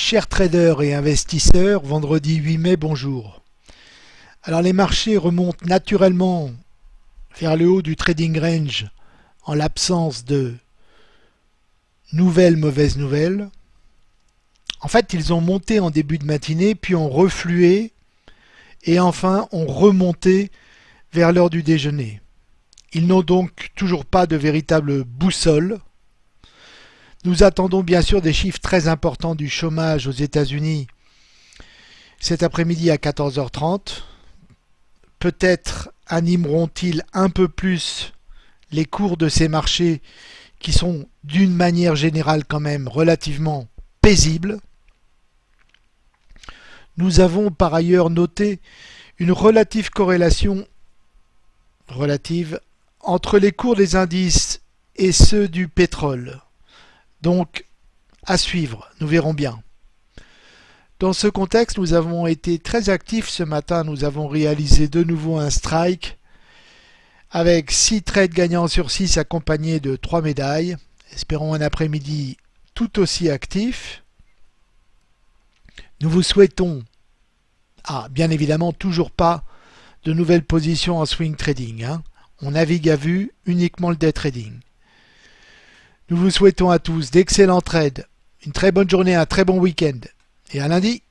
Chers traders et investisseurs, vendredi 8 mai, bonjour. Alors les marchés remontent naturellement vers le haut du trading range en l'absence de nouvelles mauvaises nouvelles. En fait, ils ont monté en début de matinée, puis ont reflué et enfin ont remonté vers l'heure du déjeuner. Ils n'ont donc toujours pas de véritable boussole. Nous attendons bien sûr des chiffres très importants du chômage aux États-Unis cet après-midi à 14h30. Peut-être animeront-ils un peu plus les cours de ces marchés qui sont d'une manière générale quand même relativement paisibles. Nous avons par ailleurs noté une relative corrélation relative entre les cours des indices et ceux du pétrole. Donc, à suivre, nous verrons bien. Dans ce contexte, nous avons été très actifs ce matin. Nous avons réalisé de nouveau un strike avec 6 trades gagnants sur 6 accompagnés de 3 médailles. Espérons un après-midi tout aussi actif. Nous vous souhaitons, ah, bien évidemment, toujours pas de nouvelles positions en swing trading. Hein. On navigue à vue uniquement le day trading. Nous vous souhaitons à tous d'excellents trades, une très bonne journée, un très bon week-end. Et à lundi